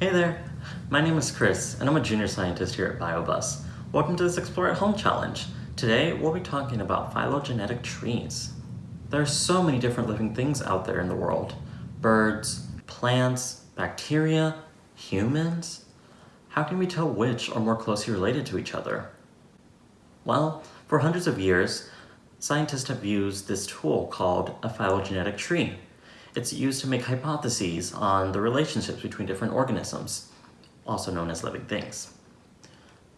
Hey there, my name is Chris and I'm a junior scientist here at BioBus. Welcome to this Explore at Home challenge. Today we'll be talking about phylogenetic trees. There are so many different living things out there in the world. Birds, plants, bacteria, humans. How can we tell which are more closely related to each other? Well, for hundreds of years, scientists have used this tool called a phylogenetic tree. It's used to make hypotheses on the relationships between different organisms, also known as living things.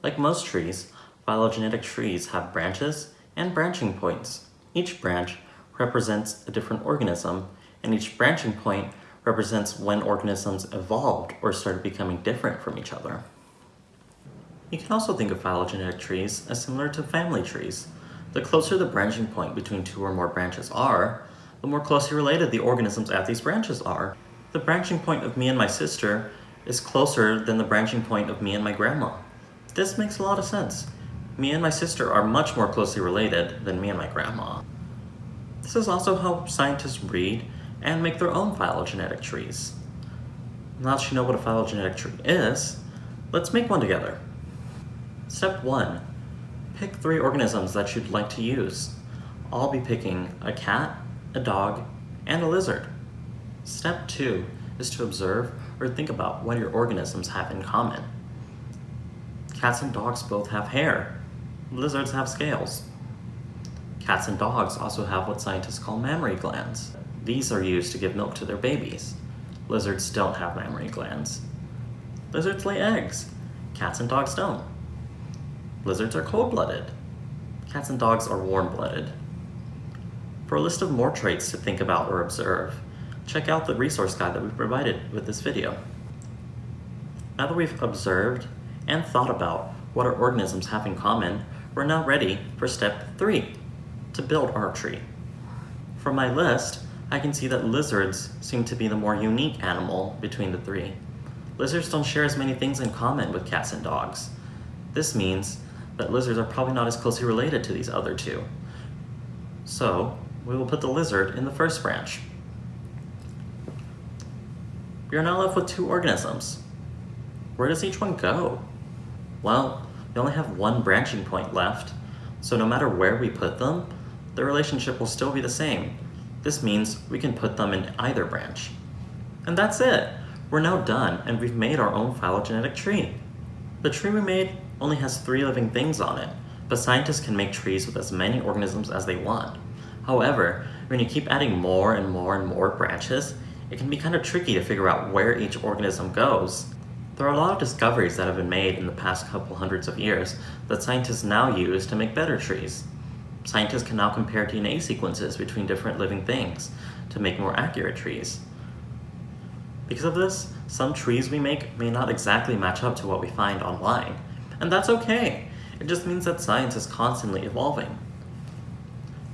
Like most trees, phylogenetic trees have branches and branching points. Each branch represents a different organism, and each branching point represents when organisms evolved or started becoming different from each other. You can also think of phylogenetic trees as similar to family trees. The closer the branching point between two or more branches are, the more closely related the organisms at these branches are. The branching point of me and my sister is closer than the branching point of me and my grandma. This makes a lot of sense. Me and my sister are much more closely related than me and my grandma. This is also how scientists read and make their own phylogenetic trees. Now that you know what a phylogenetic tree is, let's make one together. Step 1. Pick three organisms that you'd like to use. I'll be picking a cat, a dog, and a lizard. Step 2 is to observe or think about what your organisms have in common. Cats and dogs both have hair. Lizards have scales. Cats and dogs also have what scientists call mammary glands. These are used to give milk to their babies. Lizards don't have mammary glands. Lizards lay eggs. Cats and dogs don't. Lizards are cold-blooded. Cats and dogs are warm-blooded. For a list of more traits to think about or observe, check out the resource guide that we've provided with this video. Now that we've observed and thought about what our organisms have in common, we're now ready for step three, to build our tree. From my list, I can see that lizards seem to be the more unique animal between the three. Lizards don't share as many things in common with cats and dogs. This means that lizards are probably not as closely related to these other two. So, we will put the lizard in the first branch. We are now left with two organisms. Where does each one go? Well, we only have one branching point left, so no matter where we put them, the relationship will still be the same. This means we can put them in either branch. And that's it. We're now done and we've made our own phylogenetic tree. The tree we made only has three living things on it, but scientists can make trees with as many organisms as they want. However, when you keep adding more and more and more branches, it can be kind of tricky to figure out where each organism goes. There are a lot of discoveries that have been made in the past couple hundreds of years that scientists now use to make better trees. Scientists can now compare DNA sequences between different living things to make more accurate trees. Because of this, some trees we make may not exactly match up to what we find online. And that's okay. It just means that science is constantly evolving.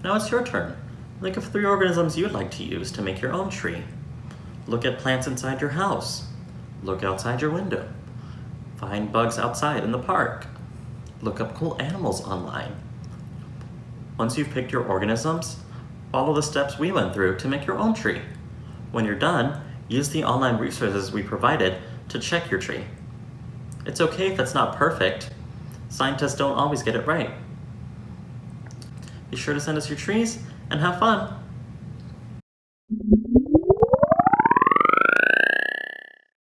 Now it's your turn. Think of three organisms you'd like to use to make your own tree. Look at plants inside your house. Look outside your window. Find bugs outside in the park. Look up cool animals online. Once you've picked your organisms, follow the steps we went through to make your own tree. When you're done, use the online resources we provided to check your tree. It's okay if it's not perfect. Scientists don't always get it right. Be sure to send us your trees and have fun!